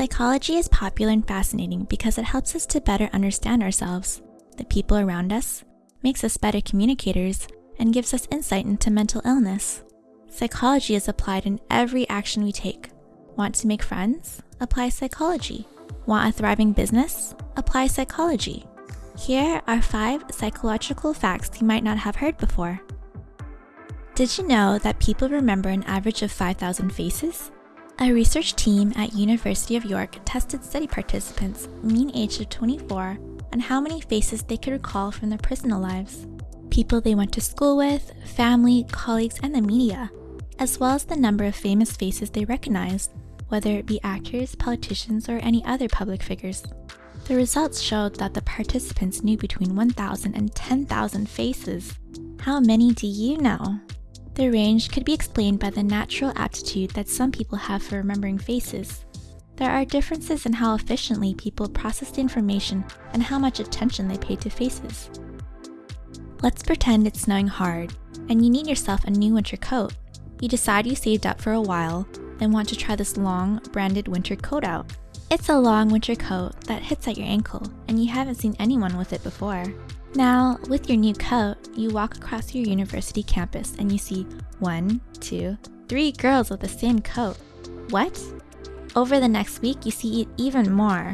Psychology is popular and fascinating because it helps us to better understand ourselves, the people around us, makes us better communicators, and gives us insight into mental illness. Psychology is applied in every action we take. Want to make friends? Apply psychology. Want a thriving business? Apply psychology. Here are five psychological facts you might not have heard before. Did you know that people remember an average of 5,000 faces? A research team at University of York tested study participants, mean age of 24, on how many faces they could recall from their personal lives. People they went to school with, family, colleagues, and the media, as well as the number of famous faces they recognized, whether it be actors, politicians, or any other public figures. The results showed that the participants knew between 1,000 and 10,000 faces. How many do you know? The range could be explained by the natural aptitude that some people have for remembering faces. There are differences in how efficiently people process the information and how much attention they pay to faces. Let's pretend it's snowing hard, and you need yourself a new winter coat. You decide you saved up for a while, and want to try this long, branded winter coat out. It's a long winter coat that hits at your ankle, and you haven't seen anyone with it before. Now, with your new coat, you walk across your university campus and you see one, two, three girls with the same coat. What? Over the next week, you see it even more.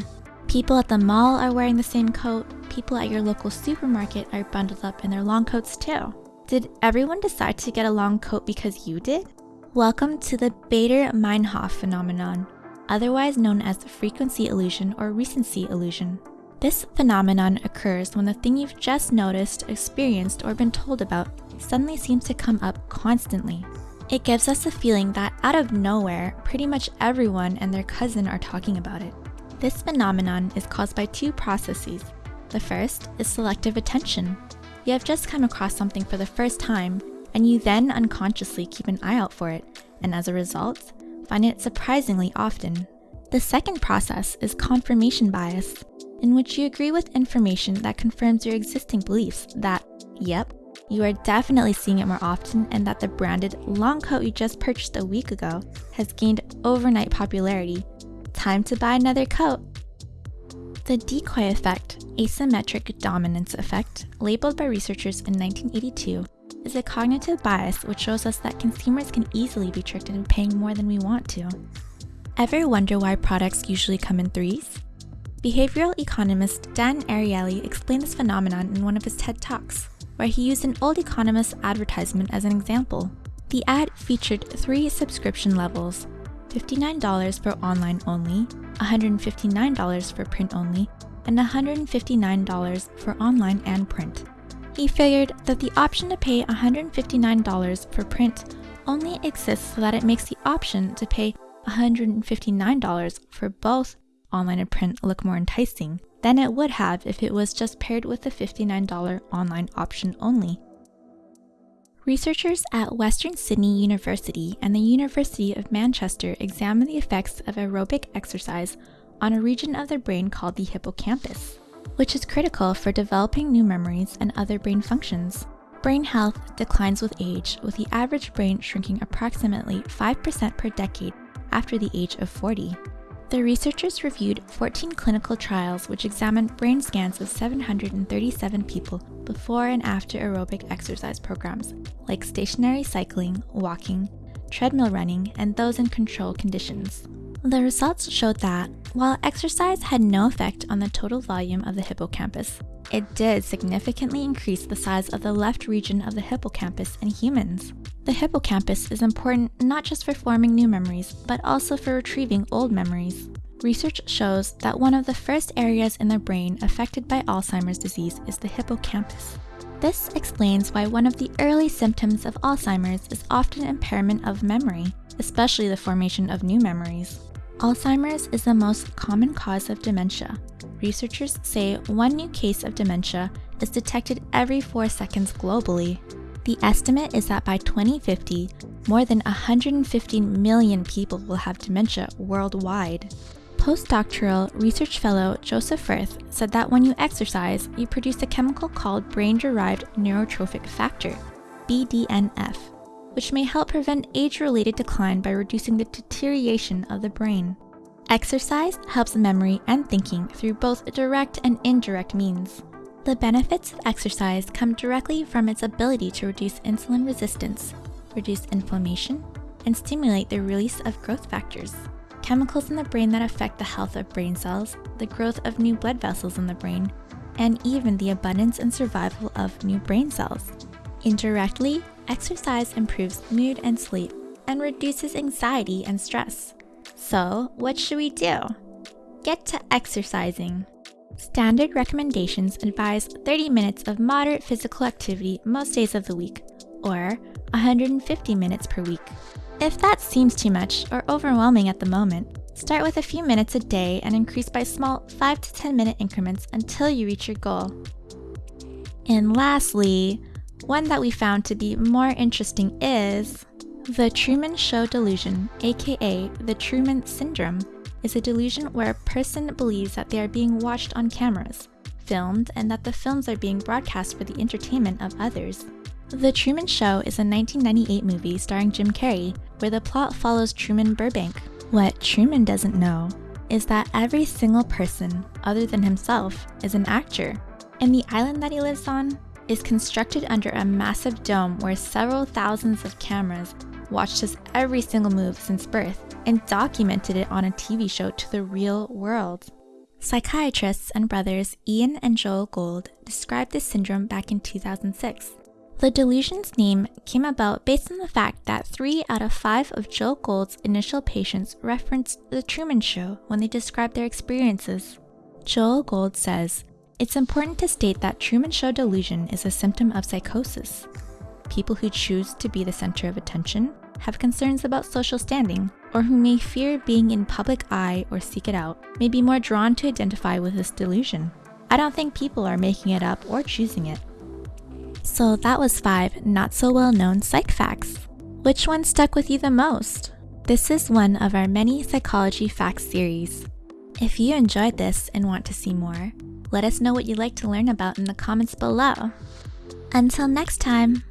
People at the mall are wearing the same coat, people at your local supermarket are bundled up in their long coats too. Did everyone decide to get a long coat because you did? Welcome to the Baader-Meinhof phenomenon, otherwise known as the frequency illusion or recency illusion. This phenomenon occurs when the thing you've just noticed, experienced, or been told about suddenly seems to come up constantly. It gives us a feeling that out of nowhere, pretty much everyone and their cousin are talking about it. This phenomenon is caused by two processes. The first is selective attention. You have just come across something for the first time, and you then unconsciously keep an eye out for it, and as a result, find it surprisingly often. The second process is confirmation bias in which you agree with information that confirms your existing beliefs that, yep, you are definitely seeing it more often and that the branded long coat you just purchased a week ago has gained overnight popularity. Time to buy another coat. The decoy effect, asymmetric dominance effect, labeled by researchers in 1982, is a cognitive bias which shows us that consumers can easily be tricked into paying more than we want to. Ever wonder why products usually come in threes? Behavioral economist Dan Ariely explained this phenomenon in one of his TED Talks, where he used an old Economist advertisement as an example. The ad featured three subscription levels $59 for online only, $159 for print only, and $159 for online and print. He figured that the option to pay $159 for print only exists so that it makes the option to pay $159 for both online and print look more enticing than it would have if it was just paired with the $59 online option only. Researchers at Western Sydney University and the University of Manchester examined the effects of aerobic exercise on a region of the brain called the hippocampus, which is critical for developing new memories and other brain functions. Brain health declines with age, with the average brain shrinking approximately 5% per decade after the age of 40. The researchers reviewed 14 clinical trials which examined brain scans of 737 people before and after aerobic exercise programs like stationary cycling, walking, treadmill running, and those in control conditions. The results showed that, while exercise had no effect on the total volume of the hippocampus, it did significantly increase the size of the left region of the hippocampus in humans. The hippocampus is important not just for forming new memories, but also for retrieving old memories. Research shows that one of the first areas in the brain affected by Alzheimer's disease is the hippocampus. This explains why one of the early symptoms of Alzheimer's is often impairment of memory, especially the formation of new memories. Alzheimer's is the most common cause of dementia. Researchers say one new case of dementia is detected every four seconds globally. The estimate is that by 2050, more than 150 million people will have dementia worldwide. Postdoctoral research fellow Joseph Firth said that when you exercise, you produce a chemical called brain derived neurotrophic factor, BDNF which may help prevent age related decline by reducing the deterioration of the brain. Exercise helps memory and thinking through both direct and indirect means. The benefits of exercise come directly from its ability to reduce insulin resistance, reduce inflammation, and stimulate the release of growth factors, chemicals in the brain that affect the health of brain cells, the growth of new blood vessels in the brain, and even the abundance and survival of new brain cells. Indirectly, exercise improves mood and sleep and reduces anxiety and stress. So, what should we do? Get to exercising. Standard recommendations advise 30 minutes of moderate physical activity most days of the week, or 150 minutes per week. If that seems too much or overwhelming at the moment, start with a few minutes a day and increase by small 5 to 10 minute increments until you reach your goal. And lastly, one that we found to be more interesting is the Truman Show delusion, aka the Truman Syndrome, is a delusion where a person believes that they are being watched on cameras, filmed, and that the films are being broadcast for the entertainment of others. The Truman Show is a 1998 movie starring Jim Carrey, where the plot follows Truman Burbank. What Truman doesn't know is that every single person, other than himself, is an actor, and the island that he lives on is constructed under a massive dome where several thousands of cameras watched his every single move since birth, and documented it on a TV show to the real world. Psychiatrists and brothers Ian and Joel Gold described this syndrome back in 2006. The delusion's name came about based on the fact that three out of five of Joel Gold's initial patients referenced The Truman Show when they described their experiences. Joel Gold says, It's important to state that Truman Show delusion is a symptom of psychosis people who choose to be the center of attention, have concerns about social standing, or who may fear being in public eye or seek it out, may be more drawn to identify with this delusion. I don't think people are making it up or choosing it. So that was five not so well known psych facts. Which one stuck with you the most? This is one of our many psychology facts series. If you enjoyed this and want to see more, let us know what you'd like to learn about in the comments below. Until next time!